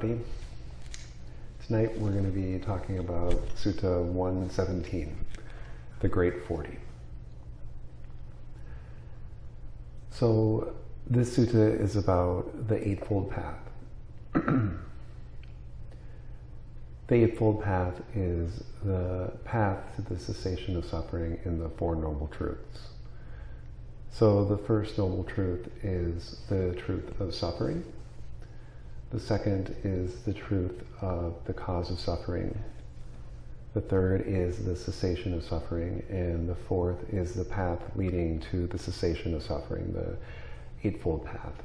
Tonight we're going to be talking about Sutta 117, the Great 40. So this sutta is about the Eightfold Path. the Eightfold Path is the path to the cessation of suffering in the Four Noble Truths. So the first noble truth is the truth of suffering. The second is the truth of the cause of suffering. The third is the cessation of suffering. And the fourth is the path leading to the cessation of suffering, the Eightfold Path.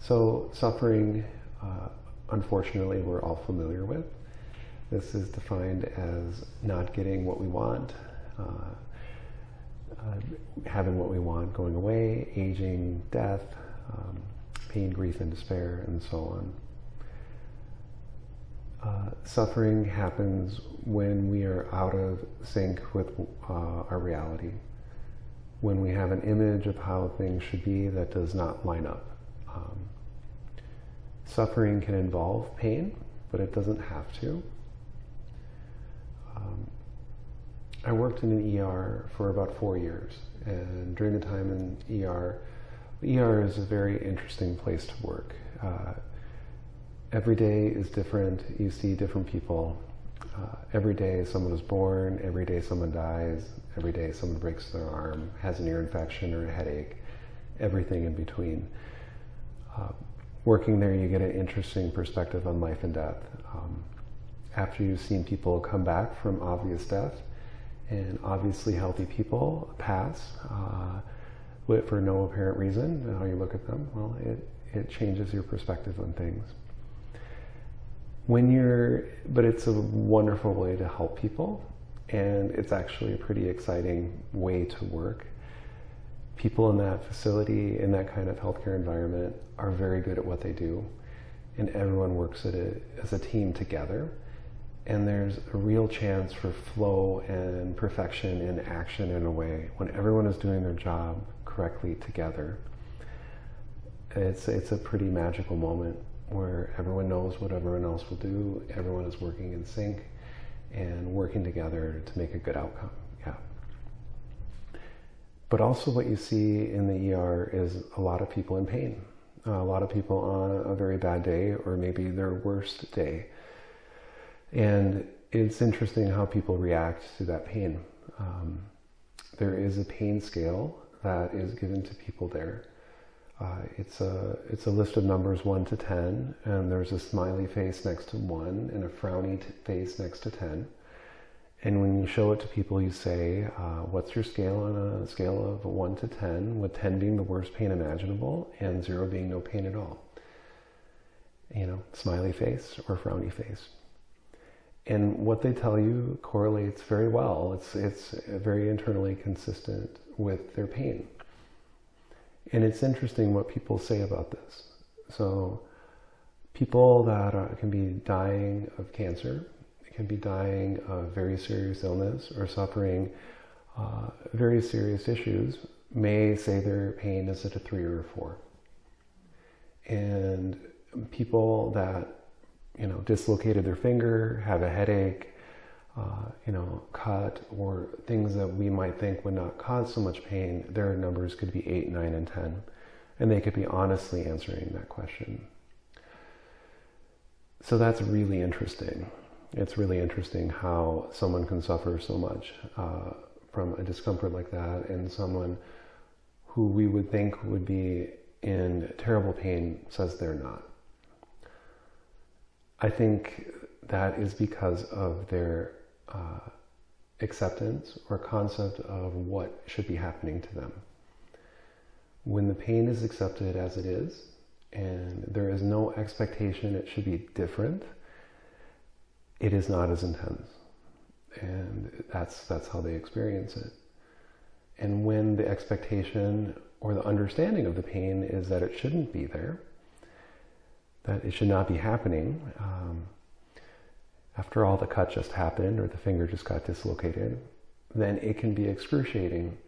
So suffering, uh, unfortunately, we're all familiar with. This is defined as not getting what we want, uh, uh, having what we want going away, aging, death, um, pain, grief, and despair, and so on. Uh, suffering happens when we are out of sync with uh, our reality, when we have an image of how things should be that does not line up. Um, suffering can involve pain, but it doesn't have to. Um, I worked in an ER for about four years, and during the time in ER, ER is a very interesting place to work. Uh, every day is different. You see different people. Uh, every day someone is born. Every day someone dies. Every day someone breaks their arm, has an ear infection or a headache. Everything in between. Uh, working there, you get an interesting perspective on life and death. Um, after you've seen people come back from obvious death, and obviously healthy people pass uh, for no apparent reason, and how you look at them, well, it, it changes your perspective on things. When you're, but it's a wonderful way to help people, and it's actually a pretty exciting way to work. People in that facility, in that kind of healthcare environment, are very good at what they do, and everyone works a, as a team together and there's a real chance for flow and perfection in action in a way when everyone is doing their job correctly together. It's, it's a pretty magical moment where everyone knows what everyone else will do, everyone is working in sync and working together to make a good outcome. Yeah. But also what you see in the ER is a lot of people in pain. A lot of people on a very bad day or maybe their worst day and it's interesting how people react to that pain. Um, there is a pain scale that is given to people there. Uh, it's a it's a list of numbers one to ten, and there's a smiley face next to one and a frowny face next to ten. And when you show it to people, you say, uh, "What's your scale on a scale of one to ten? With ten being the worst pain imaginable, and zero being no pain at all." You know, smiley face or frowny face and what they tell you correlates very well. It's, it's very internally consistent with their pain. And it's interesting what people say about this. So people that are, can be dying of cancer, can be dying of very serious illness or suffering uh, very serious issues may say their pain is at a three or a four. And people that you know, dislocated their finger, have a headache, uh, you know, cut, or things that we might think would not cause so much pain, their numbers could be 8, 9, and 10. And they could be honestly answering that question. So that's really interesting. It's really interesting how someone can suffer so much uh, from a discomfort like that, and someone who we would think would be in terrible pain says they're not. I think that is because of their uh, acceptance or concept of what should be happening to them. When the pain is accepted as it is, and there is no expectation it should be different, it is not as intense. And that's, that's how they experience it. And when the expectation or the understanding of the pain is that it shouldn't be there, that it should not be happening. Um, after all, the cut just happened or the finger just got dislocated, then it can be excruciating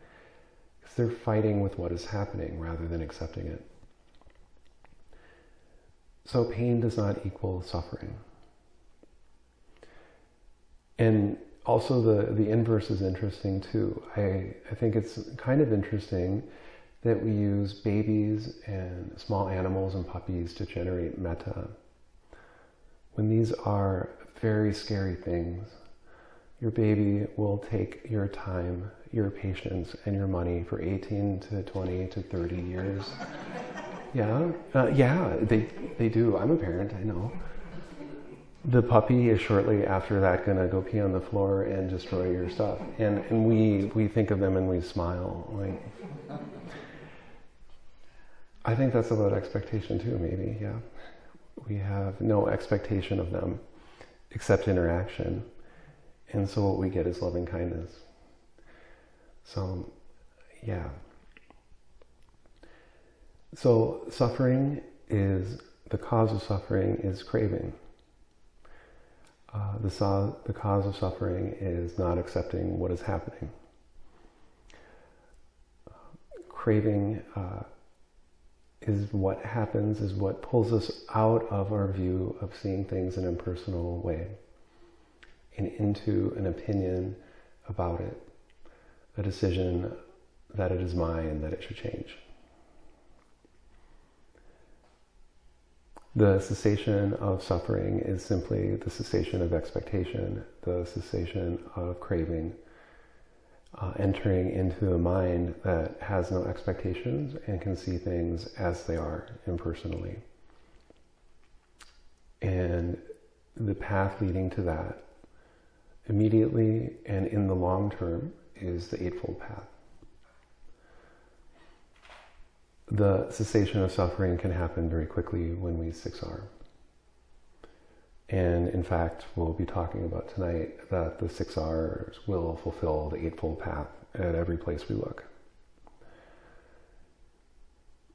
because they're fighting with what is happening rather than accepting it. So pain does not equal suffering. And also the, the inverse is interesting too. I, I think it's kind of interesting that we use babies and small animals and puppies to generate metta. When these are very scary things, your baby will take your time, your patience, and your money for 18 to 20 to 30 years. yeah, uh, yeah, they, they do. I'm a parent, I know. The puppy is shortly after that going to go pee on the floor and destroy your stuff. And, and we, we think of them and we smile. Like, I think that's about expectation too, maybe, yeah. We have no expectation of them except interaction. And so what we get is loving kindness. So, yeah. So suffering is, the cause of suffering is craving. Uh, the, so, the cause of suffering is not accepting what is happening. Craving uh, is what happens, is what pulls us out of our view of seeing things in an impersonal way and into an opinion about it, a decision that it is mine, that it should change. The cessation of suffering is simply the cessation of expectation, the cessation of craving, uh, entering into a mind that has no expectations and can see things as they are impersonally. And the path leading to that immediately and in the long term is the Eightfold Path. The cessation of suffering can happen very quickly when we 6R. And in fact, we'll be talking about tonight that the six R's will fulfill the Eightfold Path at every place we look.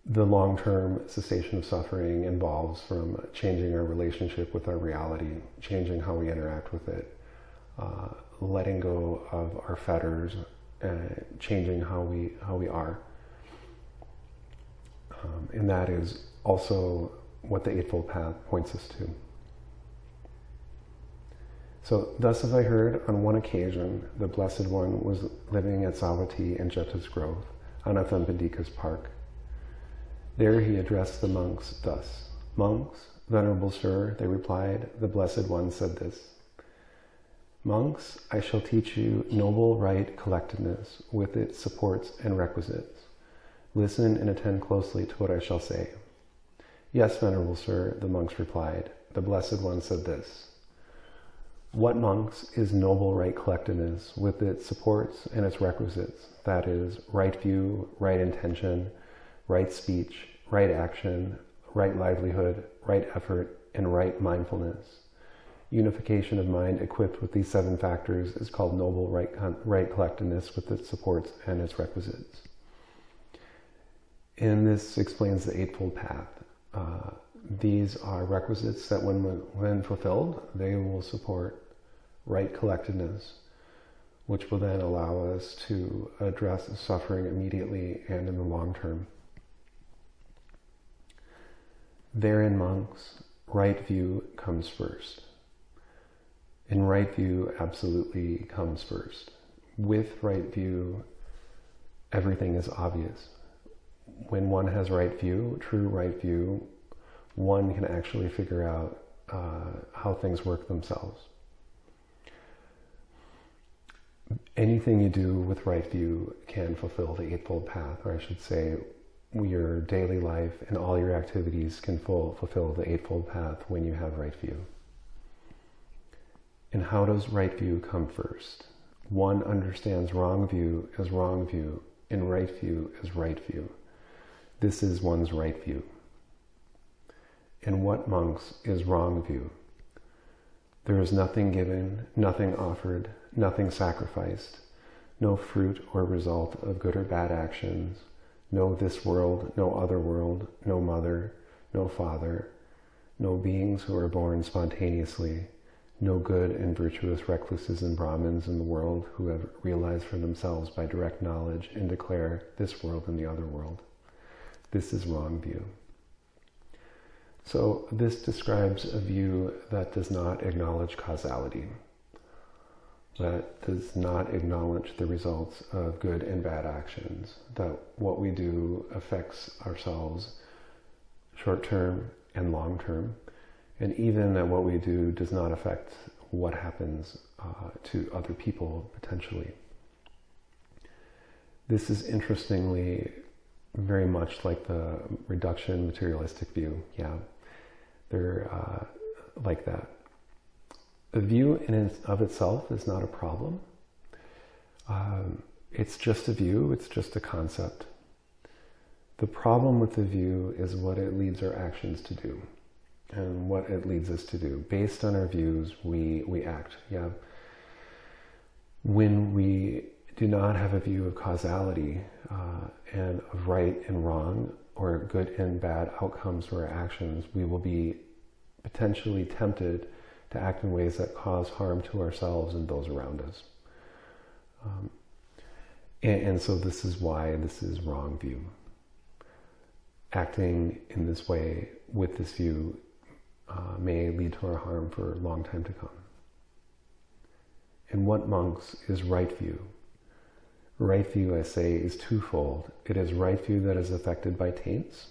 The long-term cessation of suffering involves from changing our relationship with our reality, changing how we interact with it, uh, letting go of our fetters, uh, changing how we how we are, um, and that is also what the Eightfold Path points us to. So, thus as I heard on one occasion the Blessed One was living at Savatthi in Jeta's Grove, on Anathapindika's park. There he addressed the monks thus Monks, Venerable Sir, they replied, the Blessed One said this Monks, I shall teach you noble right collectedness with its supports and requisites. Listen and attend closely to what I shall say. Yes, Venerable Sir, the monks replied. The Blessed One said this what monks is noble right collectedness with its supports and its requisites, that is, right view, right intention, right speech, right action, right livelihood, right effort, and right mindfulness. Unification of mind equipped with these seven factors is called noble right, right collectedness with its supports and its requisites. And this explains the Eightfold Path. Uh, these are requisites that when, when fulfilled, they will support right collectedness, which will then allow us to address suffering immediately and in the long term. Therein, monks, right view comes first. In right view, absolutely comes first. With right view, everything is obvious. When one has right view, true right view, one can actually figure out uh, how things work themselves anything you do with right view can fulfill the Eightfold Path, or I should say, your daily life and all your activities can full, fulfill the Eightfold Path when you have right view. And how does right view come first? One understands wrong view as wrong view, and right view as right view. This is one's right view. And what, monks, is wrong view? There is nothing given, nothing offered, nothing sacrificed, no fruit or result of good or bad actions, no this world, no other world, no mother, no father, no beings who are born spontaneously, no good and virtuous recluses and Brahmins in the world who have realized for themselves by direct knowledge and declare this world and the other world. This is wrong view. So this describes a view that does not acknowledge causality, that does not acknowledge the results of good and bad actions, that what we do affects ourselves short term and long term, and even that what we do does not affect what happens uh, to other people potentially. This is interestingly very much like the reduction materialistic view. Yeah, they're uh, like that. The view in of itself is not a problem. Um, it's just a view, it's just a concept. The problem with the view is what it leads our actions to do and what it leads us to do. Based on our views, we, we act. Yeah. When we do not have a view of causality uh, and of right and wrong or good and bad outcomes for our actions, we will be potentially tempted to act in ways that cause harm to ourselves and those around us. Um, and, and so this is why this is wrong view. Acting in this way with this view uh, may lead to our harm for a long time to come. And what monks is right view? Right view, I say, is twofold. It is right view that is affected by taints,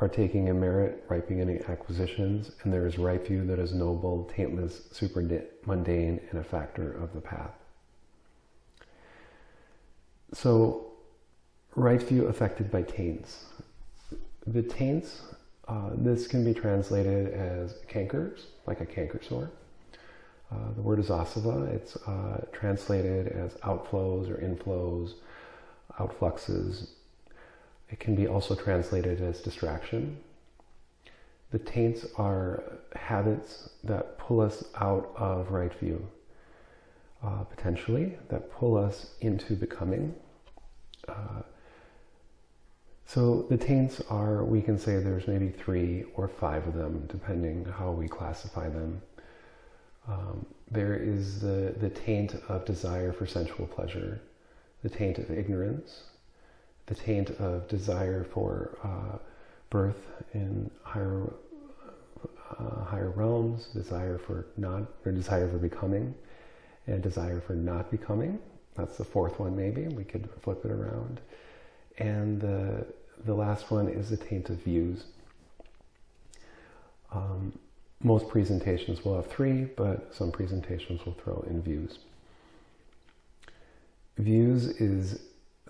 partaking in merit, ripening any acquisitions, and there is right view that is noble, taintless, super mundane, and a factor of the path. So, right view affected by taints. The taints, uh, this can be translated as cankers, like a canker sore. Uh, the word is asava. It's uh, translated as outflows or inflows, outfluxes. It can be also translated as distraction. The taints are habits that pull us out of right view, uh, potentially, that pull us into becoming. Uh, so the taints are, we can say there's maybe three or five of them, depending how we classify them. Um, there is the, the taint of desire for sensual pleasure, the taint of ignorance, the taint of desire for uh, birth in higher uh, higher realms, desire for not or desire for becoming, and desire for not becoming. That's the fourth one, maybe we could flip it around. And the the last one is the taint of views. Um, most presentations will have three, but some presentations will throw in views. Views is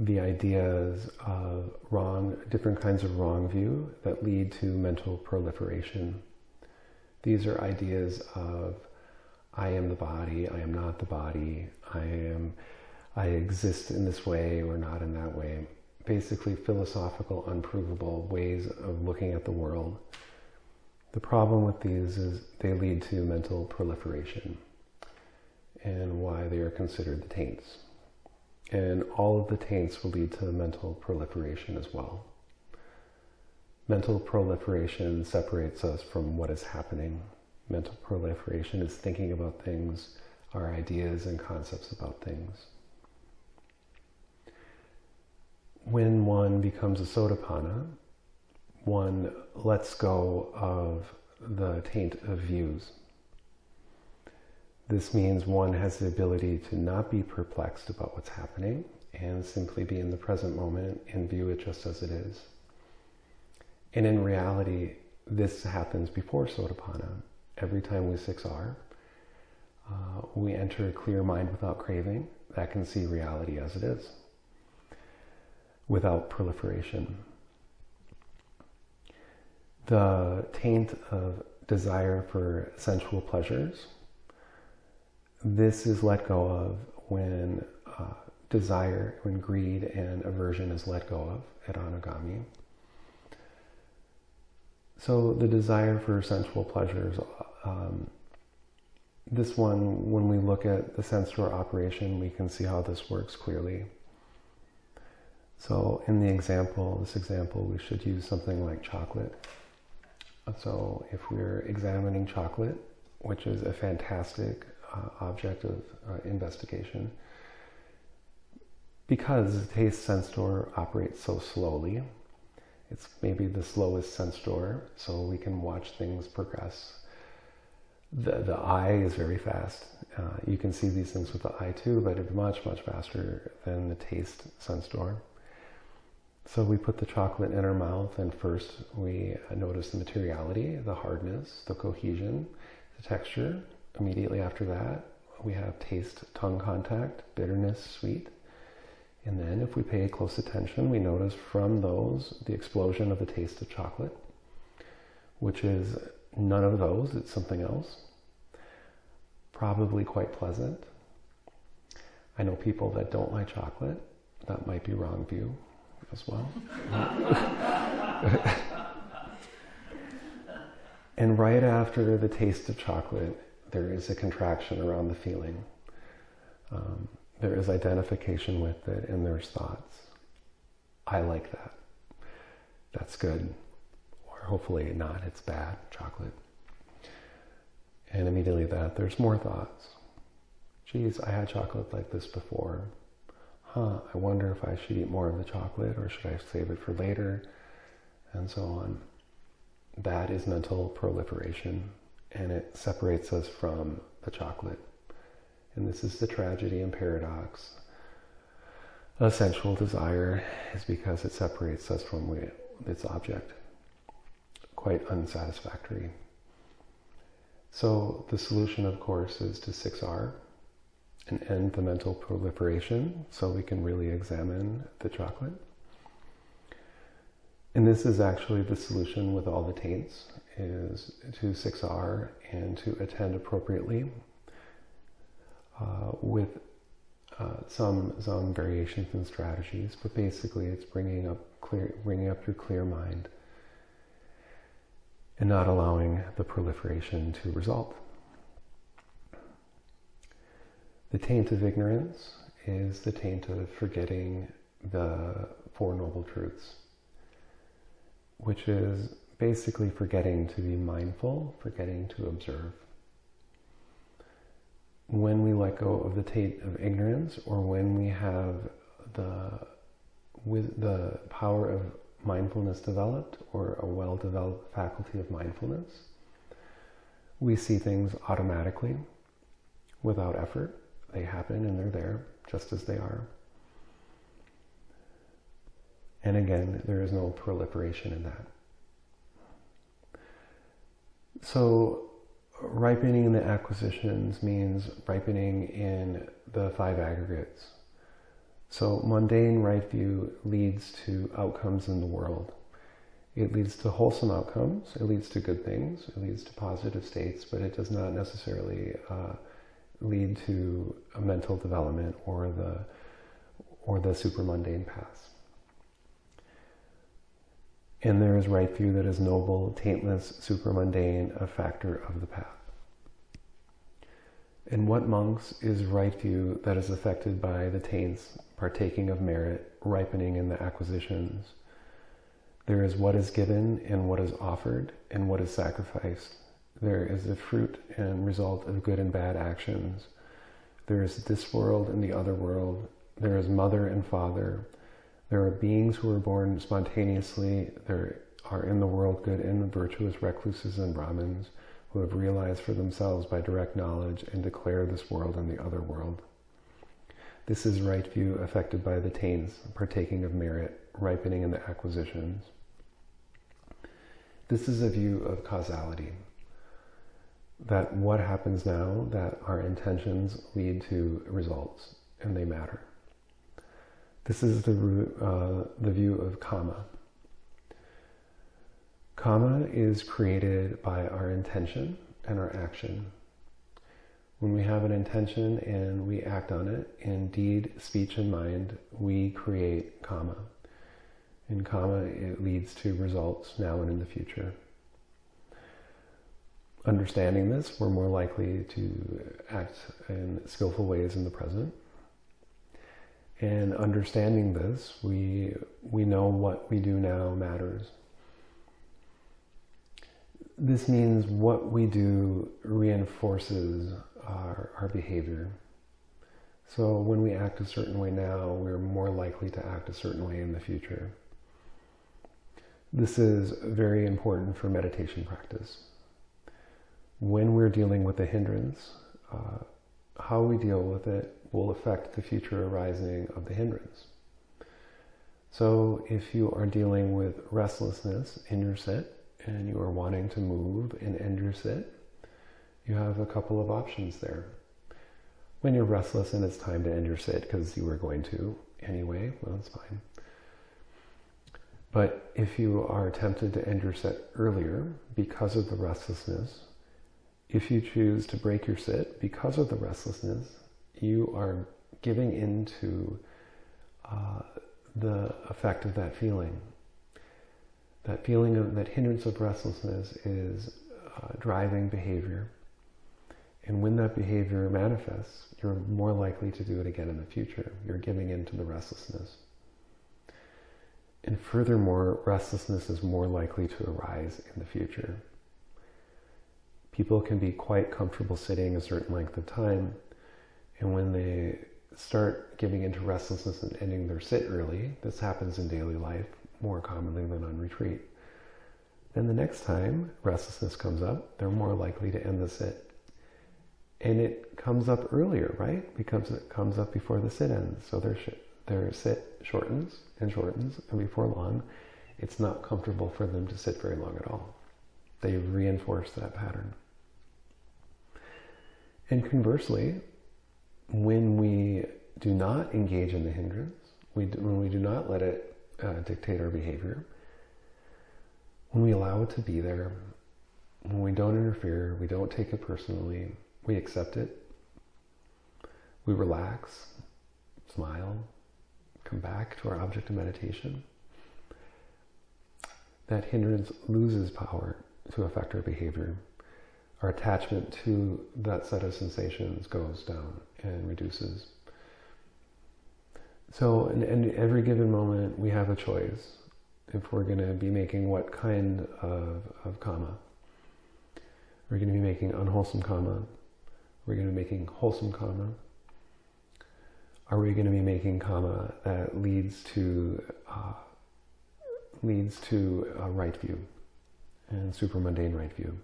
the ideas of wrong, different kinds of wrong view that lead to mental proliferation. These are ideas of I am the body, I am not the body, I am I exist in this way or not in that way. Basically philosophical, unprovable ways of looking at the world the problem with these is they lead to mental proliferation and why they are considered the taints. And all of the taints will lead to mental proliferation as well. Mental proliferation separates us from what is happening. Mental proliferation is thinking about things, our ideas and concepts about things. When one becomes a sotapanna, one lets go of the taint of views. This means one has the ability to not be perplexed about what's happening and simply be in the present moment and view it just as it is. And in reality, this happens before Sotapanna. Every time we 6R, uh, we enter a clear mind without craving that can see reality as it is, without proliferation the taint of desire for sensual pleasures. This is let go of when uh, desire, when greed and aversion is let go of at anagami. So the desire for sensual pleasures, um, this one, when we look at the sense door operation, we can see how this works clearly. So in the example, this example, we should use something like chocolate. So if we're examining chocolate, which is a fantastic uh, object of uh, investigation, because the taste sense door operates so slowly, It's maybe the slowest sense door, so we can watch things progress. The, the eye is very fast. Uh, you can see these things with the eye too, but it's much, much faster than the taste sense door. So we put the chocolate in our mouth, and first we notice the materiality, the hardness, the cohesion, the texture. Immediately after that, we have taste, tongue contact, bitterness, sweet. And then if we pay close attention, we notice from those the explosion of the taste of chocolate, which is none of those, it's something else. Probably quite pleasant. I know people that don't like chocolate. That might be wrong view as well. and right after the taste of chocolate, there is a contraction around the feeling. Um, there is identification with it and there's thoughts. I like that. That's good. Or hopefully not, it's bad, chocolate. And immediately that, there's more thoughts. Geez, I had chocolate like this before. Huh, I wonder if I should eat more of the chocolate or should I save it for later? And so on. That is mental proliferation and it separates us from the chocolate. And this is the tragedy and paradox. A sensual desire is because it separates us from its object. Quite unsatisfactory. So the solution, of course, is to 6R and end the mental proliferation so we can really examine the chocolate. And this is actually the solution with all the taints is to 6R and to attend appropriately uh, with uh, some some variations and strategies, but basically it's bringing up clear, bringing up your clear mind, and not allowing the proliferation to result. The taint of ignorance is the taint of forgetting the Four Noble Truths, which is basically forgetting to be mindful, forgetting to observe. When we let go of the taint of ignorance, or when we have the with the power of mindfulness developed, or a well-developed faculty of mindfulness, we see things automatically, without effort. They happen and they're there, just as they are. And again, there is no proliferation in that. So ripening in the acquisitions means ripening in the five aggregates. So mundane right view leads to outcomes in the world. It leads to wholesome outcomes. It leads to good things. It leads to positive states, but it does not necessarily uh, lead to a mental development or the or the super mundane paths. And there is right view that is noble, taintless, supermundane, a factor of the path. In what monks is right view that is affected by the taints, partaking of merit, ripening in the acquisitions? There is what is given and what is offered and what is sacrificed. There is the fruit and result of good and bad actions. There is this world and the other world. There is mother and father. There are beings who are born spontaneously. There are in the world good and virtuous recluses and Brahmins who have realized for themselves by direct knowledge and declare this world and the other world. This is right view affected by the taints, partaking of merit, ripening in the acquisitions. This is a view of causality. That what happens now, that our intentions lead to results and they matter. This is the, uh, the view of karma. Karma is created by our intention and our action. When we have an intention and we act on it in deed, speech, and mind, we create karma. In karma, it leads to results now and in the future. Understanding this, we're more likely to act in skillful ways in the present and understanding this, we, we know what we do now matters. This means what we do reinforces our, our behavior. So when we act a certain way now, we're more likely to act a certain way in the future. This is very important for meditation practice. When we're dealing with a hindrance, uh, how we deal with it will affect the future arising of the hindrance. So if you are dealing with restlessness in your sit and you are wanting to move and end your sit, you have a couple of options there. When you're restless and it's time to end your sit because you were going to anyway, well, that's fine. But if you are tempted to end your sit earlier because of the restlessness, if you choose to break your sit because of the restlessness, you are giving into uh, the effect of that feeling. That feeling of that hindrance of restlessness is uh, driving behavior. And when that behavior manifests, you're more likely to do it again in the future. You're giving in to the restlessness. And furthermore, restlessness is more likely to arise in the future. People can be quite comfortable sitting a certain length of time, and when they start giving into restlessness and ending their sit early, this happens in daily life more commonly than on retreat. Then the next time restlessness comes up, they're more likely to end the sit. And it comes up earlier, right? Because it comes up before the sit ends. So their, their sit shortens and shortens, and before long, it's not comfortable for them to sit very long at all. They reinforce that pattern. And conversely, when we do not engage in the hindrance, we when we do not let it uh, dictate our behavior, when we allow it to be there, when we don't interfere, we don't take it personally, we accept it, we relax, smile, come back to our object of meditation, that hindrance loses power to affect our behavior. Our attachment to that set of sensations goes down and reduces. So, in, in every given moment, we have a choice if we're going to be making what kind of, of karma. We're going to be making unwholesome karma. We're going to be making wholesome karma. Are we going to be making karma that leads to uh, leads to a right view and super mundane right view?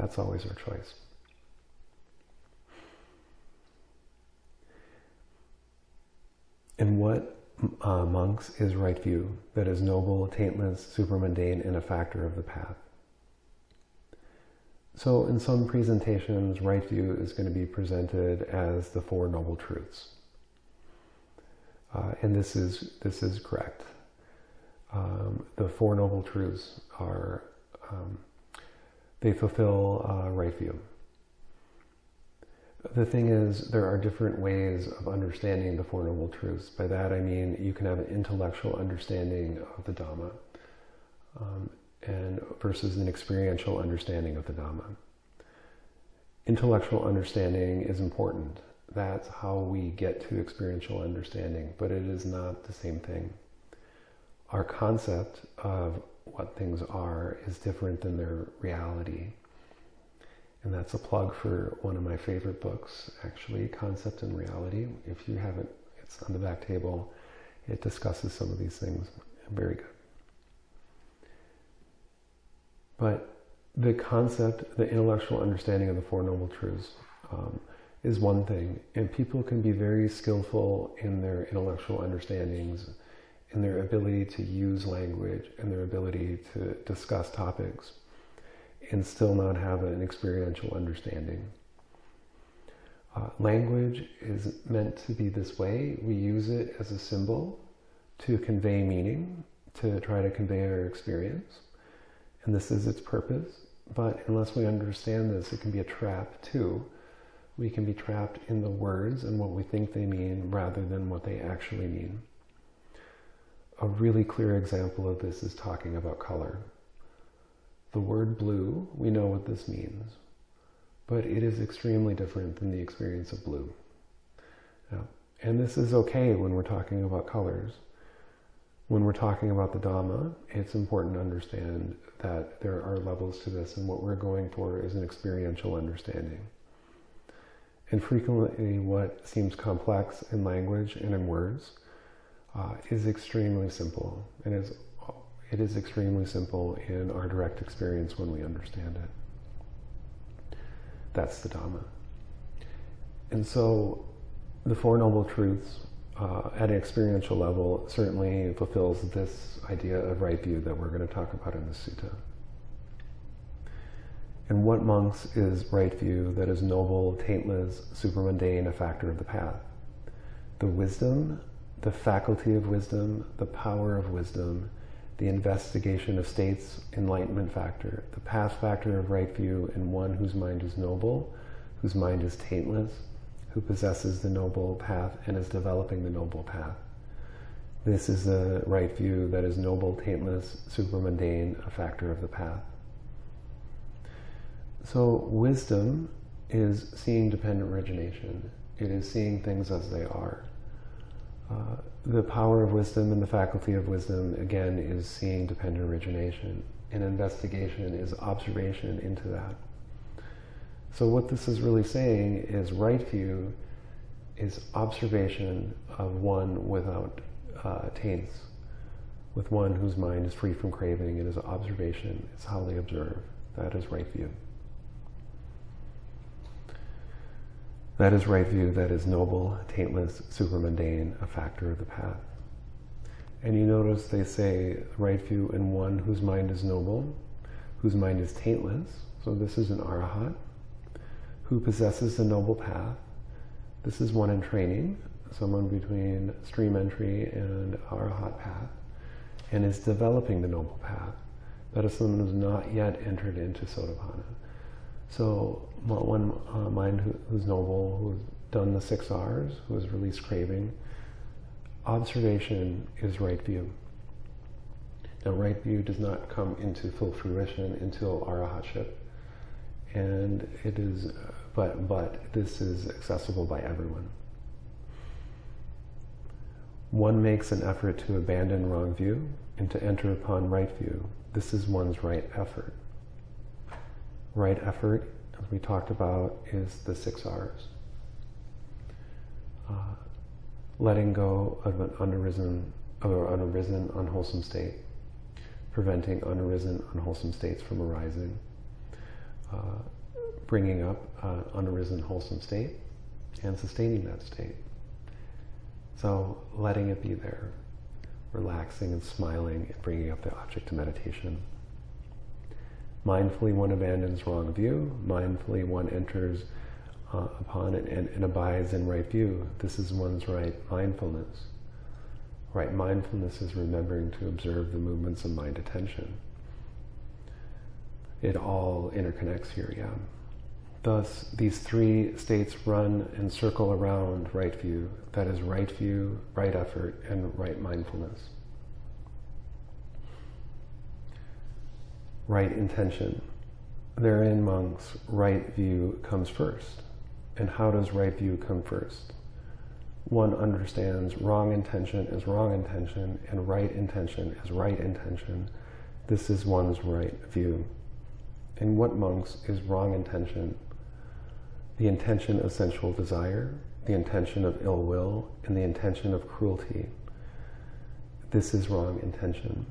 That's always our choice. And what uh, monks is right view that is noble, taintless, super mundane, and a factor of the path. So in some presentations, right view is going to be presented as the Four Noble Truths. Uh, and this is, this is correct. Um, the Four Noble Truths are, um, they fulfill uh, right view. The thing is, there are different ways of understanding the Four Noble Truths. By that I mean you can have an intellectual understanding of the Dhamma um, and versus an experiential understanding of the Dhamma. Intellectual understanding is important. That's how we get to experiential understanding, but it is not the same thing. Our concept of what things are is different than their reality. And that's a plug for one of my favorite books, actually, Concept and Reality. If you haven't, it's on the back table. It discusses some of these things. Very good. But the concept, the intellectual understanding of the Four Noble Truths um, is one thing. And people can be very skillful in their intellectual understandings, in their ability to use language, and their ability to discuss topics and still not have an experiential understanding. Uh, language is meant to be this way. We use it as a symbol to convey meaning, to try to convey our experience. And this is its purpose. But unless we understand this, it can be a trap too. We can be trapped in the words and what we think they mean rather than what they actually mean. A really clear example of this is talking about color. The word blue, we know what this means, but it is extremely different than the experience of blue. Now, and this is okay when we're talking about colors. When we're talking about the Dhamma, it's important to understand that there are levels to this, and what we're going for is an experiential understanding. And frequently, what seems complex in language and in words uh, is extremely simple and is It is extremely simple in our direct experience when we understand it. That's the Dhamma. And so the Four Noble Truths uh, at an experiential level certainly fulfills this idea of right view that we're going to talk about in the sutta. And what monks is right view that is noble, taintless, supermundane, a factor of the path? The wisdom, the faculty of wisdom, the power of wisdom, the investigation of states, enlightenment factor, the path factor of right view in one whose mind is noble, whose mind is taintless, who possesses the noble path and is developing the noble path. This is the right view that is noble, taintless, supermundane, a factor of the path. So wisdom is seeing dependent origination. It is seeing things as they are. Uh, the power of wisdom and the faculty of wisdom, again, is seeing dependent origination. And investigation is observation into that. So what this is really saying is right view is observation of one without uh, taints, with one whose mind is free from craving. It is observation. It's how they observe. That is right view. That is right view, that is noble, taintless, supermundane, a factor of the path. And you notice they say right view in one whose mind is noble, whose mind is taintless, so this is an arahat, who possesses the noble path. This is one in training, someone between stream entry and arahat path, and is developing the noble path. That is someone who's not yet entered into Sotapanna. So one uh, mind who, who's noble, who's done the six R's, who has released craving, observation is right view. Now, right view does not come into full fruition until arahatship, and it is, but but this is accessible by everyone. One makes an effort to abandon wrong view and to enter upon right view. This is one's right effort right effort, as we talked about, is the six R's. Uh, letting go of an unarisen, of an unarisen, unwholesome state, preventing unarisen, unwholesome states from arising, uh, bringing up an unarisen, wholesome state, and sustaining that state. So letting it be there, relaxing and smiling and bringing up the object to meditation. Mindfully one abandons wrong view. Mindfully one enters uh, upon it and, and abides in right view. This is one's right mindfulness. Right mindfulness is remembering to observe the movements of mind attention. It all interconnects here, yeah. Thus, these three states run and circle around right view. That is right view, right effort, and right mindfulness. Right intention. Therein, monks, right view comes first. And how does right view come first? One understands wrong intention is wrong intention and right intention is right intention. This is one's right view. In what monks is wrong intention? The intention of sensual desire, the intention of ill will, and the intention of cruelty. This is wrong intention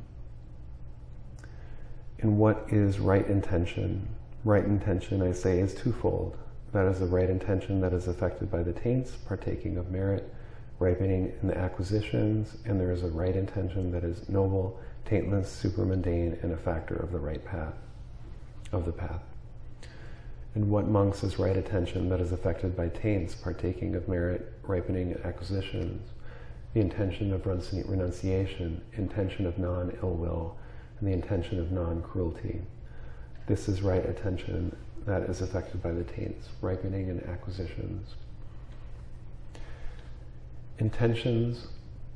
in what is right intention. Right intention, I say, is twofold. That is the right intention that is affected by the taints, partaking of merit, ripening in the acquisitions, and there is a right intention that is noble, taintless, supermundane, and a factor of the right path, of the path. And what monks is right attention that is affected by taints, partaking of merit, ripening, and acquisitions, the intention of renunciation, intention of non-ill will, and the intention of non-cruelty. This is right attention that is affected by the taints, ripening and acquisitions. Intentions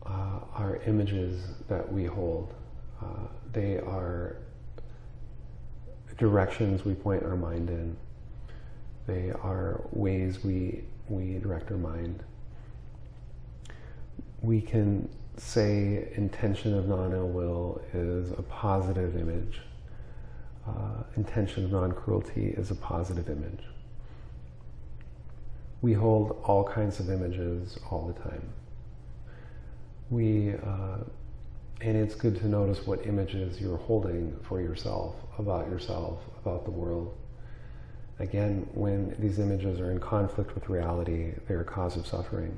uh, are images that we hold. Uh, they are directions we point our mind in. They are ways we, we direct our mind. We can say intention of non-ill will is a positive image. Uh, intention of non-cruelty is a positive image. We hold all kinds of images all the time. We, uh, And it's good to notice what images you're holding for yourself, about yourself, about the world. Again, when these images are in conflict with reality, they're a cause of suffering.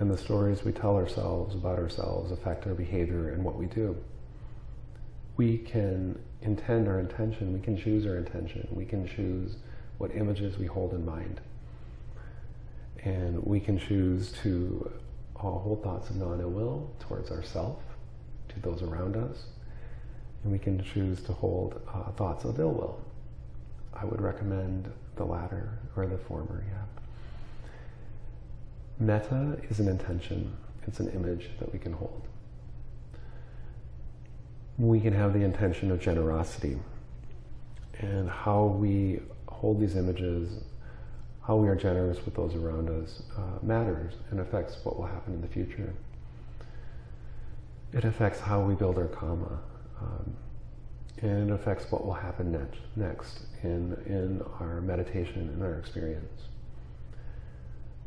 And the stories we tell ourselves about ourselves affect our behavior and what we do. We can intend our intention, we can choose our intention, we can choose what images we hold in mind. And we can choose to uh, hold thoughts of non-ill will towards ourselves, to those around us, and we can choose to hold uh, thoughts of ill will. I would recommend the latter or the former, yeah. Metta is an intention, it's an image that we can hold. We can have the intention of generosity and how we hold these images, how we are generous with those around us uh, matters and affects what will happen in the future. It affects how we build our karma. Um, and it affects what will happen next, next in, in our meditation, in our experience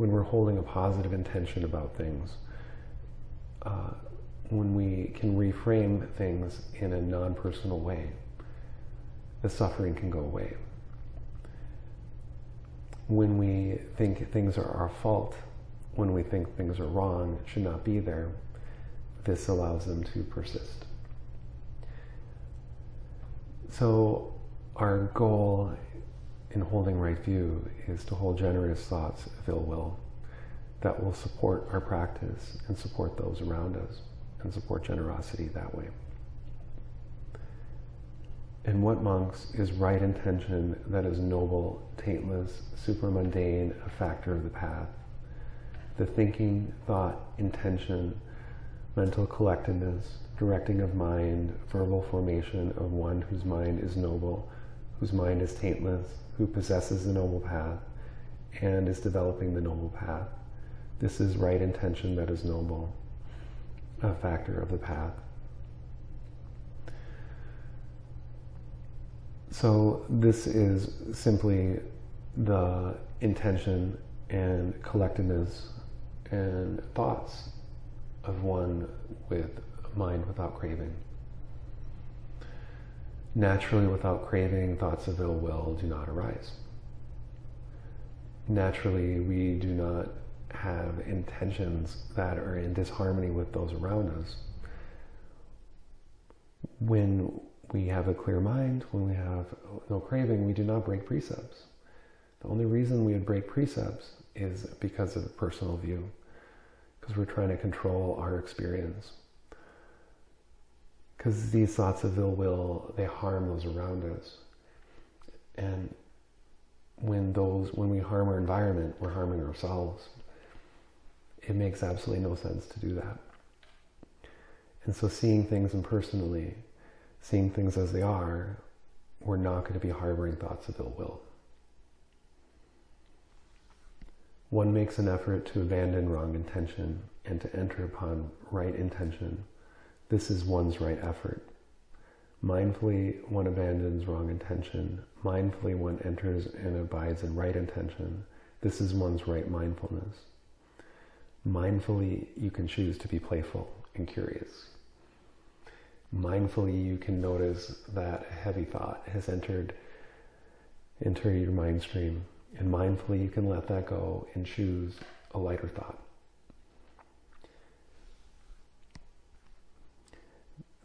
when we're holding a positive intention about things, uh, when we can reframe things in a non-personal way, the suffering can go away. When we think things are our fault, when we think things are wrong, should not be there, this allows them to persist. So our goal in holding right view is to hold generous thoughts of ill will that will support our practice and support those around us and support generosity that way. In what monks is right intention that is noble, taintless, supramundane, a factor of the path? The thinking, thought, intention, mental collectedness, directing of mind, verbal formation of one whose mind is noble, whose mind is taintless, who possesses the noble path and is developing the noble path. This is right intention that is noble, a factor of the path. So this is simply the intention and collectedness and thoughts of one with mind without craving. Naturally, without craving, thoughts of ill will do not arise. Naturally, we do not have intentions that are in disharmony with those around us. When we have a clear mind, when we have no craving, we do not break precepts. The only reason we would break precepts is because of personal view, because we're trying to control our experience because these thoughts of ill will they harm those around us. And when those when we harm our environment we're harming ourselves. It makes absolutely no sense to do that. And so seeing things impersonally seeing things as they are we're not going to be harboring thoughts of ill will. One makes an effort to abandon wrong intention and to enter upon right intention this is one's right effort. Mindfully, one abandons wrong intention. Mindfully, one enters and abides in right intention. This is one's right mindfulness. Mindfully, you can choose to be playful and curious. Mindfully, you can notice that a heavy thought has entered into your mind stream. And mindfully, you can let that go and choose a lighter thought.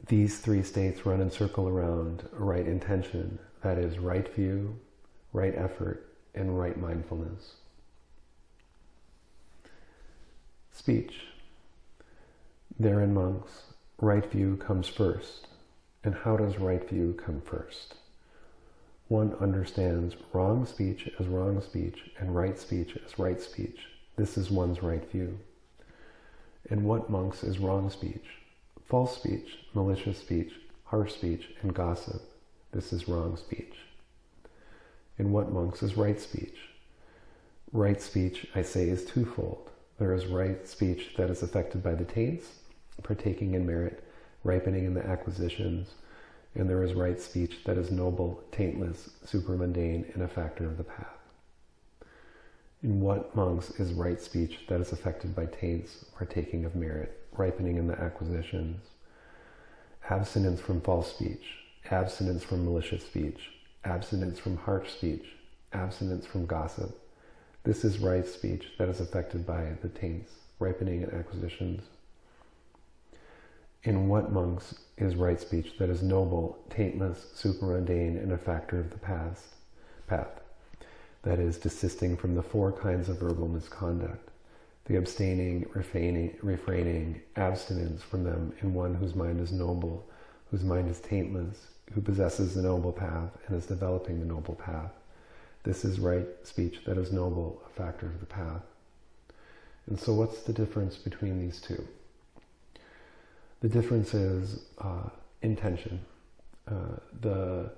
These three states run and circle around right intention, that is, right view, right effort, and right mindfulness. Speech. Therein, monks, right view comes first. And how does right view come first? One understands wrong speech as wrong speech and right speech as right speech. This is one's right view. And what, monks, is wrong speech? False speech, malicious speech, harsh speech, and gossip. This is wrong speech. In what monks is right speech? Right speech, I say, is twofold. There is right speech that is affected by the taints, partaking in merit, ripening in the acquisitions, and there is right speech that is noble, taintless, supramundane, and a factor of the path. In what monks is right speech that is affected by taints, partaking of merit, ripening in the acquisitions, abstinence from false speech, abstinence from malicious speech, abstinence from harsh speech, abstinence from gossip. This is right speech that is affected by the taints, ripening and acquisitions. In what monks is right speech that is noble, taintless, supermundane, and a factor of the past, path? That is, desisting from the four kinds of verbal misconduct, the abstaining, refraining, refraining, abstinence from them in one whose mind is noble, whose mind is taintless, who possesses the noble path and is developing the noble path. This is right speech that is noble, a factor of the path. And so what's the difference between these two? The difference is uh, intention. Uh, the,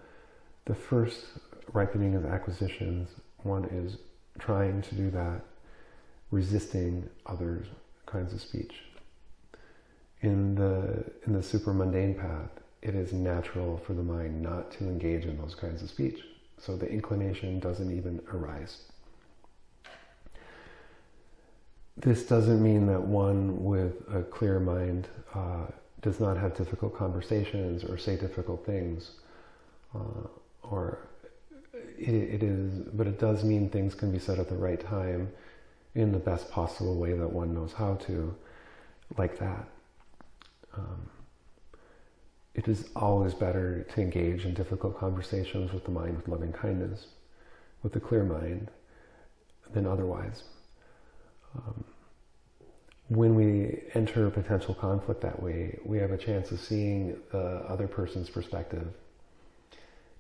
the first ripening of acquisitions, one is trying to do that, resisting other kinds of speech. In the, in the super mundane path, it is natural for the mind not to engage in those kinds of speech. So the inclination doesn't even arise. This doesn't mean that one with a clear mind uh, does not have difficult conversations or say difficult things, uh, or it, it is, but it does mean things can be said at the right time in the best possible way that one knows how to, like that. Um, it is always better to engage in difficult conversations with the mind with loving kindness, with a clear mind, than otherwise. Um, when we enter a potential conflict that way, we have a chance of seeing the other person's perspective,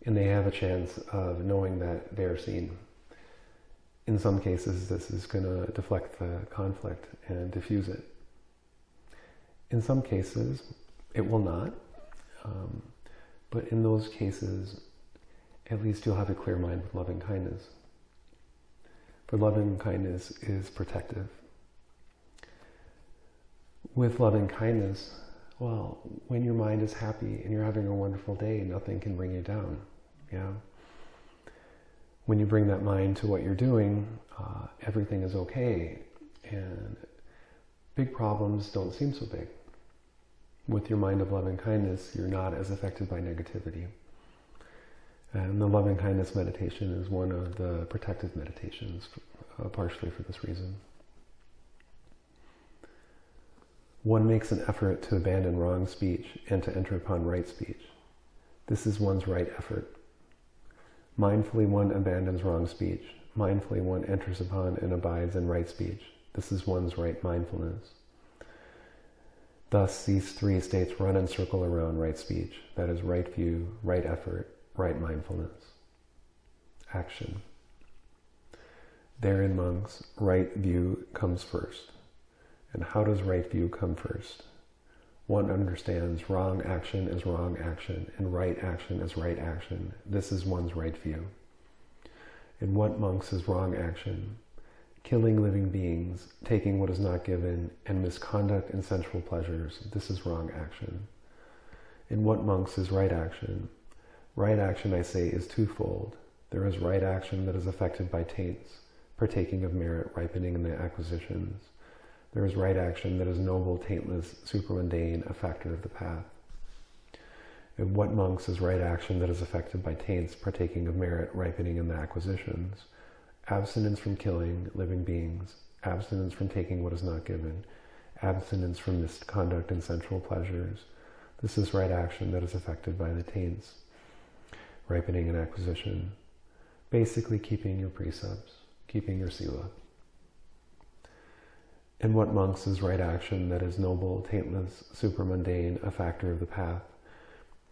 and they have a chance of knowing that they're seen. In some cases, this is going to deflect the conflict and diffuse it. In some cases, it will not. Um, but in those cases, at least you'll have a clear mind with loving kindness. For loving kindness is protective with loving kindness, well, when your mind is happy and you're having a wonderful day, nothing can bring you down. Yeah. When you bring that mind to what you're doing, uh, everything is okay, and big problems don't seem so big. With your mind of loving kindness, you're not as affected by negativity. And the loving kindness meditation is one of the protective meditations, uh, partially for this reason. One makes an effort to abandon wrong speech and to enter upon right speech. This is one's right effort. Mindfully one abandons wrong speech. Mindfully one enters upon and abides in right speech. This is one's right mindfulness. Thus, these three states run and circle around right speech. That is right view, right effort, right mindfulness. Action. Therein, monks, right view comes first. And how does right view come first? One understands wrong action is wrong action and right action is right action. This is one's right view. In what monks is wrong action? Killing living beings, taking what is not given, and misconduct and sensual pleasures. This is wrong action. In what monks is right action? Right action, I say, is twofold. There is right action that is affected by taints, partaking of merit, ripening in the acquisitions. There is right action that is noble, taintless, supermundane, a factor of the path. In what monks is right action that is affected by taints, partaking of merit, ripening in the acquisitions? Abstinence from killing living beings, abstinence from taking what is not given, abstinence from misconduct and sensual pleasures. This is right action that is affected by the taints, ripening and acquisition. Basically keeping your precepts, keeping your sila. In what monks is right action that is noble, taintless, supermundane, a factor of the path?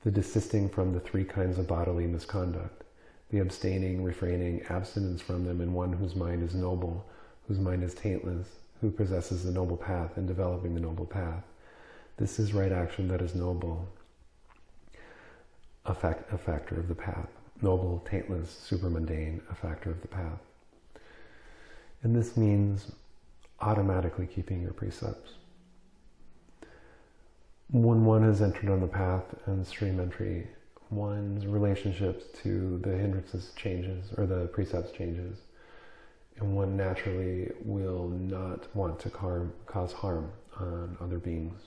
The desisting from the three kinds of bodily misconduct, the abstaining, refraining, abstinence from them in one whose mind is noble, whose mind is taintless, who possesses the noble path and developing the noble path. This is right action that is noble, a, fact, a factor of the path. Noble, taintless, supermundane, a factor of the path. And this means automatically keeping your precepts. When one has entered on the path and stream entry, one's relationships to the hindrances changes or the precepts changes, and one naturally will not want to harm, cause harm on other beings.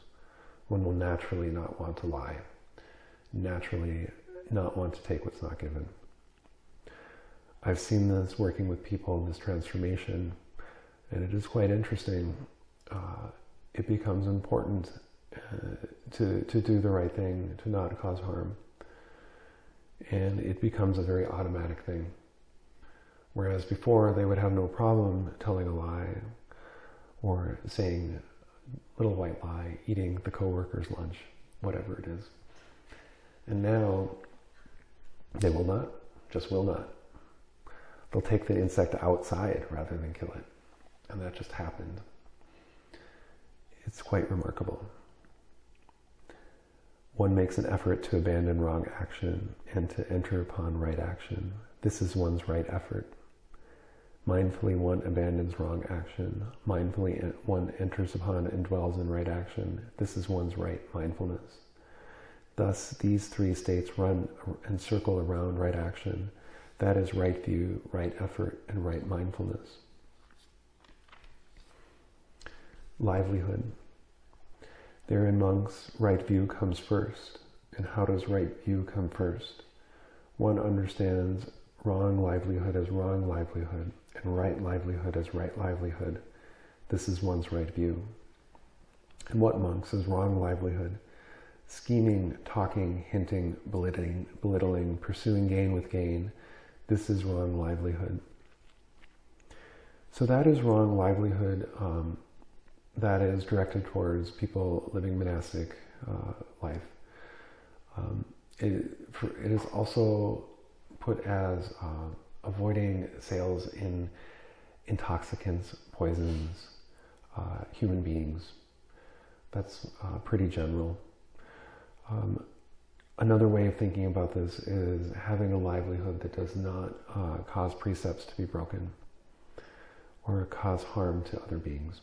One will naturally not want to lie, naturally not want to take what's not given. I've seen this working with people, in this transformation, and it is quite interesting. Uh, it becomes important uh, to, to do the right thing, to not cause harm. And it becomes a very automatic thing. Whereas before they would have no problem telling a lie or saying little white lie, eating the coworker's lunch, whatever it is. And now they will not, just will not. They'll take the insect outside rather than kill it. And that just happened. It's quite remarkable. One makes an effort to abandon wrong action and to enter upon right action. This is one's right effort. Mindfully, one abandons wrong action. Mindfully, one enters upon and dwells in right action. This is one's right mindfulness. Thus, these three states run and circle around right action. That is right view, right effort, and right mindfulness. Livelihood. Therein, monks, right view comes first. And how does right view come first? One understands wrong livelihood as wrong livelihood and right livelihood as right livelihood. This is one's right view. And what, monks, is wrong livelihood? Scheming, talking, hinting, belittling, belittling, pursuing gain with gain. This is wrong livelihood. So that is wrong livelihood um, that is directed towards people living monastic uh, life. Um, it, for, it is also put as uh, avoiding sales in intoxicants, poisons, uh, human beings. That's uh, pretty general. Um, another way of thinking about this is having a livelihood that does not uh, cause precepts to be broken or cause harm to other beings.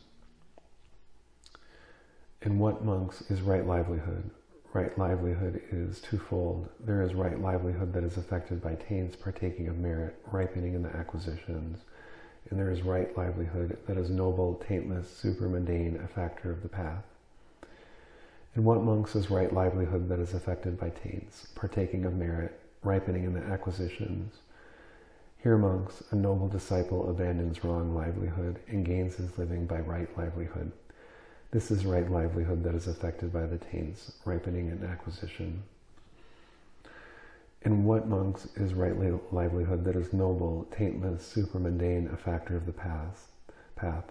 In what monks is right livelihood? right livelihood is twofold. There is right livelihood that is affected by taints partaking of merit, ripening in the acquisitions. And there is right livelihood that is noble, taintless, supermundane, a factor of the path. In what monks is right livelihood that is affected by taints, partaking of merit, ripening in the acquisitions? Here, monks, a noble disciple abandons wrong livelihood and gains his living by right livelihood. This is right livelihood that is affected by the taints, ripening and acquisition. In what monks is right livelihood that is noble, taintless, supermundane, a factor of the path, path,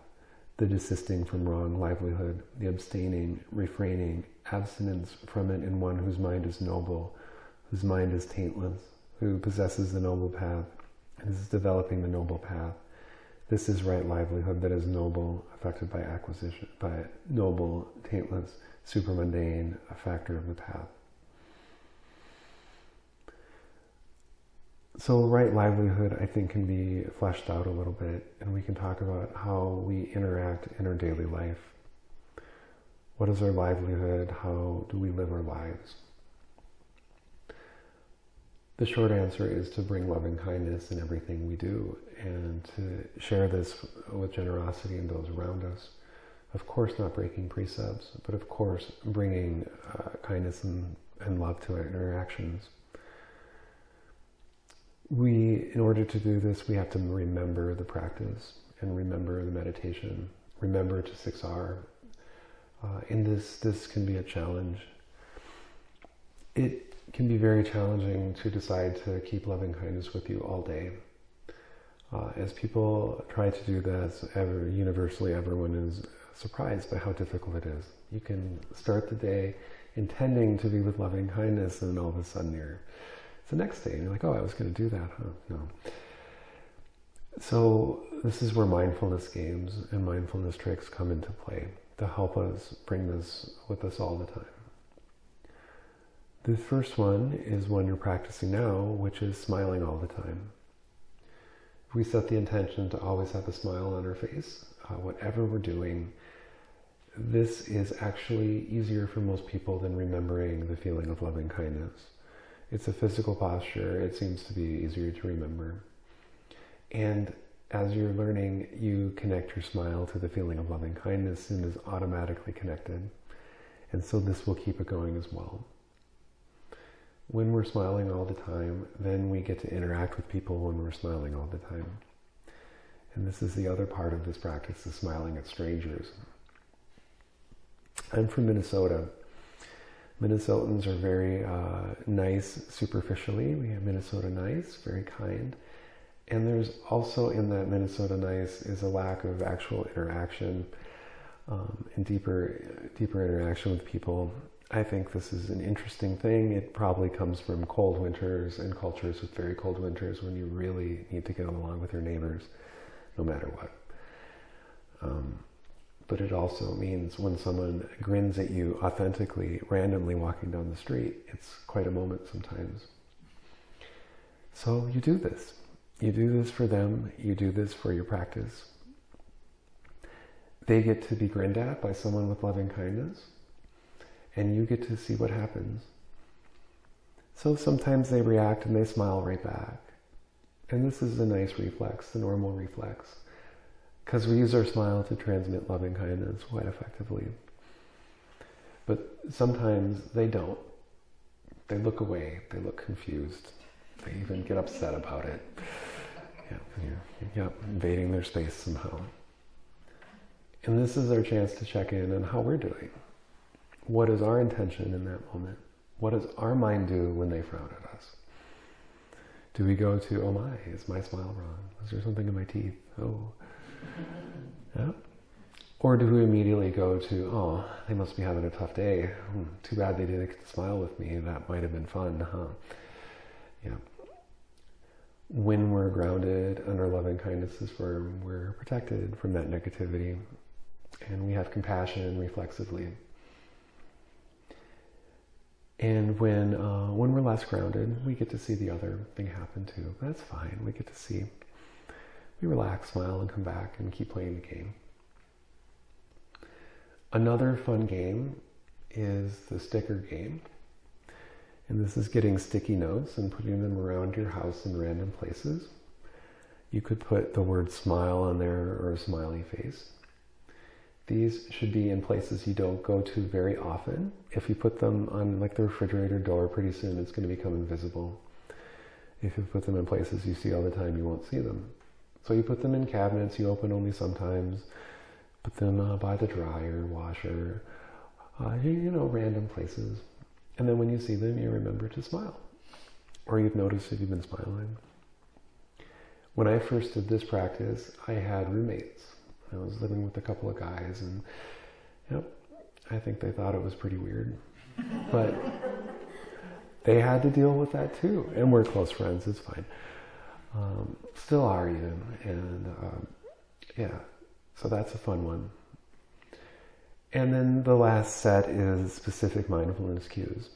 the desisting from wrong livelihood, the abstaining, refraining, abstinence from it in one whose mind is noble, whose mind is taintless, who possesses the noble path, and is developing the noble path, this is right livelihood that is noble, affected by acquisition, by noble, taintless, supermundane, a factor of the path. So right livelihood, I think, can be fleshed out a little bit, and we can talk about how we interact in our daily life. What is our livelihood? How do we live our lives? The short answer is to bring loving kindness in everything we do and to share this with generosity in those around us. Of course, not breaking precepts, but of course, bringing uh, kindness and, and love to our interactions. We, in order to do this, we have to remember the practice and remember the meditation, remember to 6R. Uh, and this, this can be a challenge. It can be very challenging to decide to keep loving kindness with you all day. Uh, as people try to do this, ever, universally everyone is surprised by how difficult it is. You can start the day intending to be with loving kindness, and then all of a sudden you're, it's the next day, and you're like, oh, I was going to do that, huh? No. So this is where mindfulness games and mindfulness tricks come into play to help us bring this with us all the time. The first one is one you're practicing now, which is smiling all the time. We set the intention to always have a smile on our face, uh, whatever we're doing, this is actually easier for most people than remembering the feeling of loving kindness. It's a physical posture, it seems to be easier to remember. And as you're learning, you connect your smile to the feeling of loving kindness and is automatically connected. And so this will keep it going as well. When we're smiling all the time, then we get to interact with people when we're smiling all the time. And this is the other part of this practice, is smiling at strangers. I'm from Minnesota. Minnesotans are very uh, nice superficially. We have Minnesota nice, very kind. And there's also in that Minnesota nice is a lack of actual interaction um, and deeper, deeper interaction with people. I think this is an interesting thing. It probably comes from cold winters and cultures with very cold winters when you really need to get along with your neighbors, no matter what. Um, but it also means when someone grins at you authentically, randomly walking down the street, it's quite a moment sometimes. So you do this. You do this for them, you do this for your practice. They get to be grinned at by someone with loving kindness, and you get to see what happens. So sometimes they react and they smile right back. And this is a nice reflex, the normal reflex, because we use our smile to transmit loving kindness quite effectively. But sometimes they don't. They look away, they look confused, they even get upset about it. Yeah, yeah, invading their space somehow. And this is our chance to check in on how we're doing. What is our intention in that moment? What does our mind do when they frown at us? Do we go to, oh my, is my smile wrong? Is there something in my teeth? Oh. Yeah. Or do we immediately go to, oh, they must be having a tough day. Hmm, too bad they didn't get to smile with me. That might have been fun, huh? Yeah when we're grounded under loving kindness is firm, we're protected from that negativity and we have compassion reflexively. And when, uh, when we're less grounded, we get to see the other thing happen too. That's fine. We get to see. We relax, smile, and come back and keep playing the game. Another fun game is the sticker game. And this is getting sticky notes and putting them around your house in random places. You could put the word smile on there or a smiley face. These should be in places you don't go to very often. If you put them on like the refrigerator door, pretty soon it's going to become invisible. If you put them in places you see all the time, you won't see them. So you put them in cabinets you open only sometimes. Put them uh, by the dryer, washer, uh, you know, random places. And then when you see them, you remember to smile. Or you've noticed if you've been smiling. When I first did this practice, I had roommates. I was living with a couple of guys, and yep, I think they thought it was pretty weird. But they had to deal with that too. And we're close friends, it's fine. Um, still are even. And um, yeah, so that's a fun one. And then the last set is specific mindfulness cues.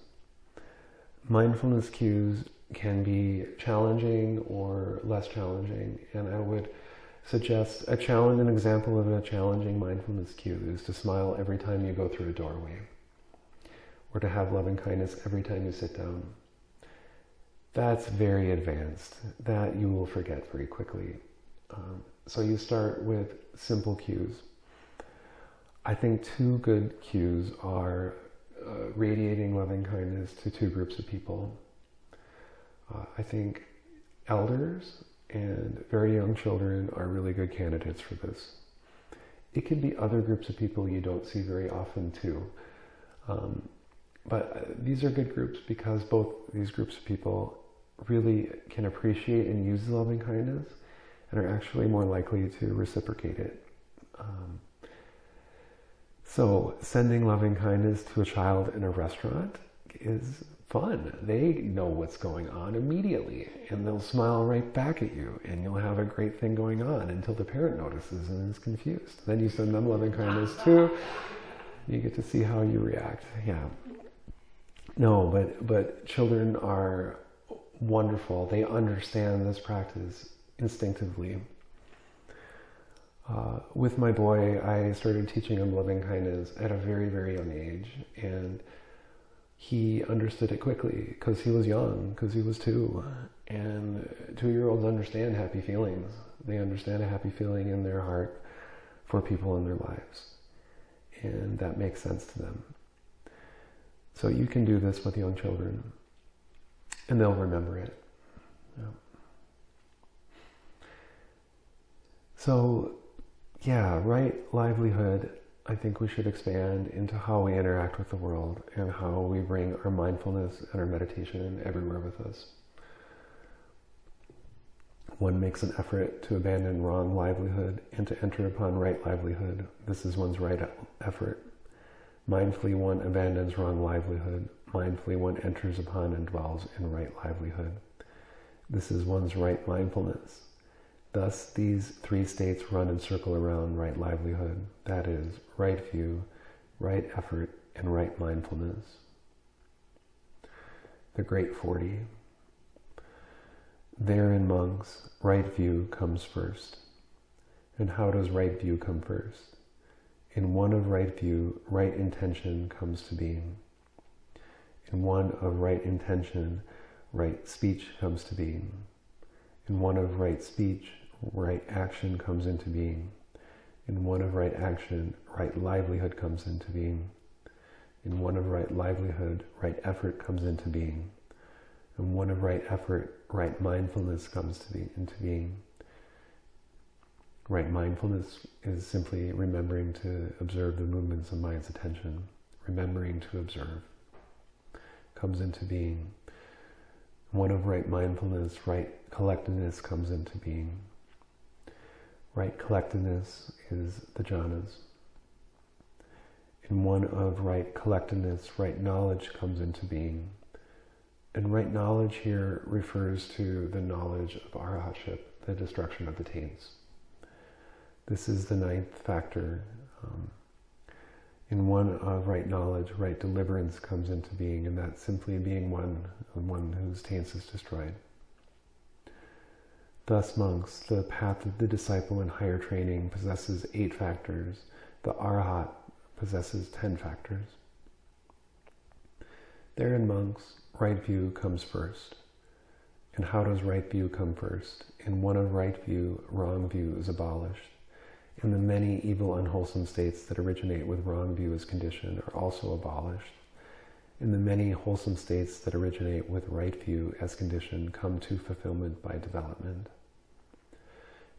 Mindfulness cues can be challenging or less challenging, and I would suggest a challenge, an example of a challenging mindfulness cue is to smile every time you go through a doorway, or to have loving kindness every time you sit down. That's very advanced. That you will forget very quickly. Um, so you start with simple cues. I think two good cues are uh, radiating loving kindness to two groups of people. Uh, I think elders and very young children are really good candidates for this. It can be other groups of people you don't see very often too. Um, but uh, these are good groups because both these groups of people really can appreciate and use loving kindness and are actually more likely to reciprocate it. Um, so sending loving kindness to a child in a restaurant is fun. They know what's going on immediately and they'll smile right back at you and you'll have a great thing going on until the parent notices and is confused. Then you send them loving kindness too. You get to see how you react. Yeah. No, but but children are wonderful. They understand this practice instinctively. Uh, with my boy, I started teaching him loving kindness at a very, very young age. And he understood it quickly because he was young, because he was two. And two year olds understand happy feelings. They understand a happy feeling in their heart for people in their lives. And that makes sense to them. So you can do this with young children, and they'll remember it. Yeah. So, yeah, right livelihood I think we should expand into how we interact with the world and how we bring our mindfulness and our meditation everywhere with us. One makes an effort to abandon wrong livelihood and to enter upon right livelihood. This is one's right effort. Mindfully one abandons wrong livelihood. Mindfully one enters upon and dwells in right livelihood. This is one's right mindfulness. Thus, these three states run and circle around right livelihood, that is, right view, right effort, and right mindfulness. The Great Forty. There in monks, right view comes first. And how does right view come first? In one of right view, right intention comes to being. In one of right intention, right speech comes to being. In one of right speech, right action comes into being. In one of right action, right livelihood comes into being. In one of right livelihood, right effort comes into being. In one of right effort, right mindfulness comes to be, into being. Right mindfulness is simply remembering to observe the movements of mind's attention, remembering to observe, comes into being. One of right mindfulness, right collectedness comes into being. Right collectedness is the jhanas. In one of right collectedness, right knowledge comes into being. And right knowledge here refers to the knowledge of arahatship, the destruction of the taints. This is the ninth factor. Um, in one of right knowledge, right deliverance comes into being, and that's simply being one, one whose taints is destroyed. Thus, monks, the path of the disciple in higher training possesses eight factors. The Arhat possesses ten factors. Therein, monks, right view comes first. And how does right view come first? In one of right view, wrong view is abolished. And the many evil, unwholesome states that originate with wrong view as condition are also abolished. And the many wholesome states that originate with right view as condition come to fulfillment by development.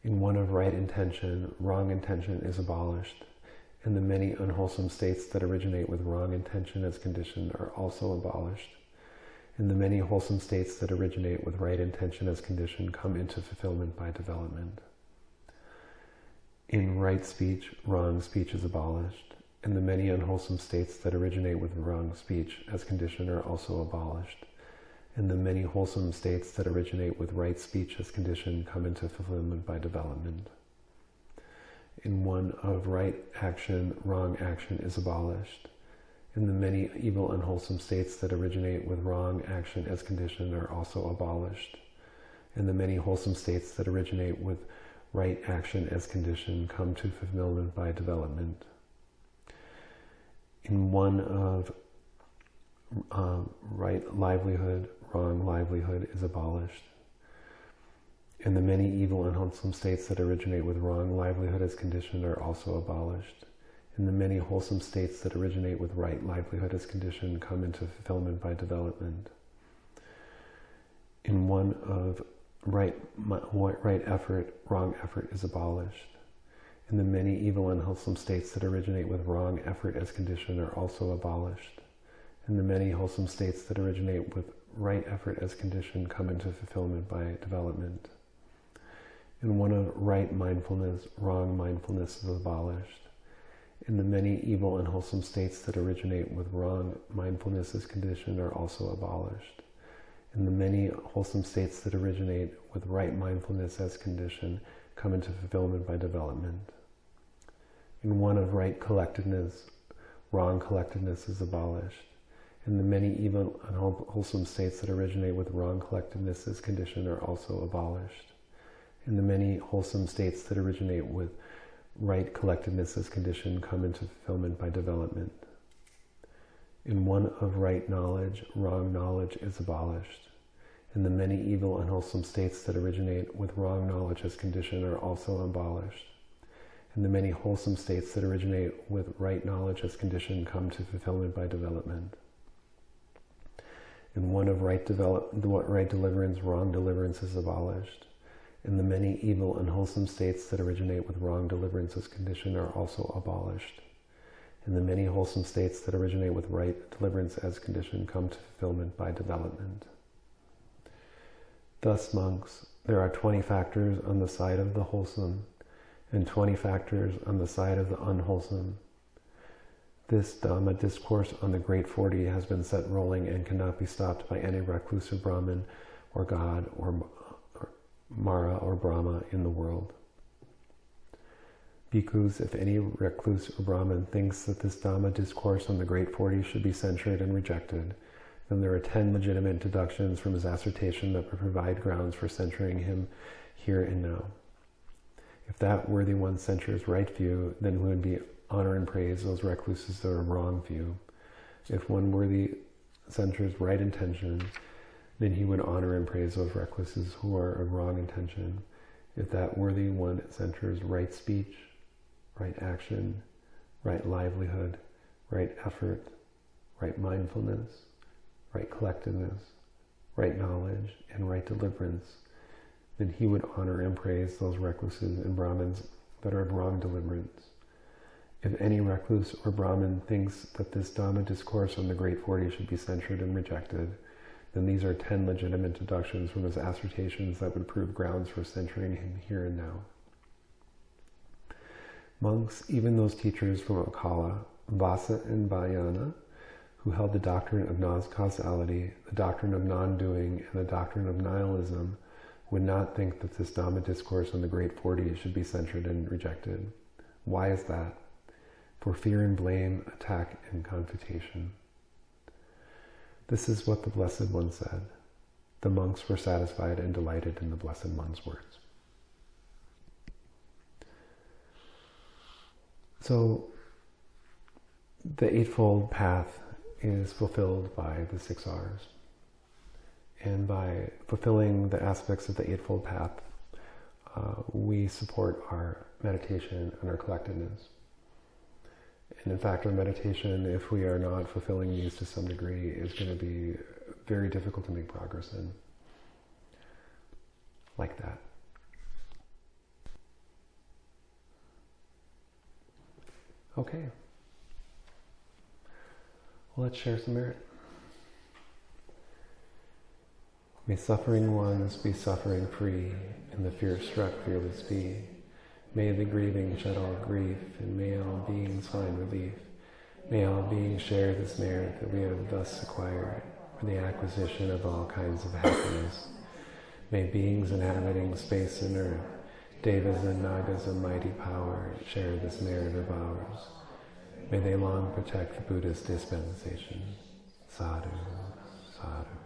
In one of right intention, wrong intention is abolished, and the many unwholesome states that originate with wrong intention as condition are also abolished. And the many wholesome states that originate with right intention as condition come into fulfillment by development. In right speech, wrong speech is abolished, and the many unwholesome states that originate with wrong speech as condition are also abolished and the many wholesome states that originate with right speech as condition come into fulfillment by development. In one of right action, wrong action is abolished. And the many evil unwholesome states that originate with wrong action as condition are also abolished. And the many wholesome states that originate with right action as condition come to fulfillment by development. In one of uh, right livelihood, wrong livelihood is abolished. And the many evil and wholesome states that originate with wrong livelihood as condition are also abolished. And the many wholesome states that originate with right livelihood as condition come into fulfillment by development. In one of right, right effort, wrong effort is abolished. And the many evil and wholesome states that originate with wrong effort as condition are also abolished. And the many wholesome states that originate with right effort as condition come into fulfillment by development. In one of right mindfulness, wrong mindfulness is abolished. In the many evil and wholesome states that originate with wrong mindfulness as condition are also abolished. In the many wholesome states that originate with right mindfulness as condition come into fulfillment by development. In one of right collectedness, wrong collectedness is abolished and the many evil unwholesome states that originate with wrong collectedness as condition are also abolished. And the many wholesome states that originate with right collectedness as condition come into fulfillment by development. In one of right knowledge, wrong knowledge is abolished. And the many evil, unwholesome states that originate with wrong knowledge as condition are also abolished. And the many wholesome states that originate with right knowledge as condition come to fulfillment by development. In one of right, develop, right deliverance, wrong deliverance is abolished. And the many evil, unwholesome states that originate with wrong deliverance as condition are also abolished and the many wholesome states that originate with right deliverance as condition come to fulfillment by development. Thus, monks, there are 20 factors on the side of the wholesome and 20 factors on the side of the unwholesome. This um, Dhamma discourse on the Great Forty has been set rolling and cannot be stopped by any recluse or Brahmin or God or, Mara or Brahma in the world. Bhikkhus, if any recluse or Brahmin thinks that this Dhamma discourse on the Great Forty should be censured and rejected, then there are ten legitimate deductions from his assertion that would provide grounds for censuring him here and now. If that worthy one censures right view, then he would be honor and praise those recluses that are wrong view. If one worthy center's right intention, then he would honor and praise those recluses who are of wrong intention. If that worthy one centers right speech, right action, right livelihood, right effort, right mindfulness, right collectedness, right knowledge, and right deliverance, then he would honor and praise those recluses and Brahmins that are of wrong deliverance. If any recluse or Brahmin thinks that this Dhamma discourse on the Great Forty should be censured and rejected, then these are ten legitimate deductions from his assertions that would prove grounds for censuring him here and now. Monks, even those teachers from Akala, Vassa and Vayana, who held the doctrine of non-causality, the doctrine of non-doing, and the doctrine of nihilism, would not think that this Dhamma discourse on the Great Forty should be censured and rejected. Why is that? For fear and blame, attack and confutation. This is what the Blessed One said. The monks were satisfied and delighted in the Blessed One's words. So the Eightfold Path is fulfilled by the six R's. And by fulfilling the aspects of the Eightfold Path, uh, we support our meditation and our collectedness. And in fact, our meditation, if we are not fulfilling these to some degree, is going to be very difficult to make progress in. Like that. Okay. Well, let's share some merit. May suffering ones be suffering free, and the fear struck fearless be. May the grieving shed all grief, and may all beings find relief. May all beings share this merit that we have thus acquired for the acquisition of all kinds of happiness. May beings inhabiting space and earth Devas and Nagas of mighty power share this merit of ours. May they long protect the Buddhist dispensation. Sadhu, sadhu.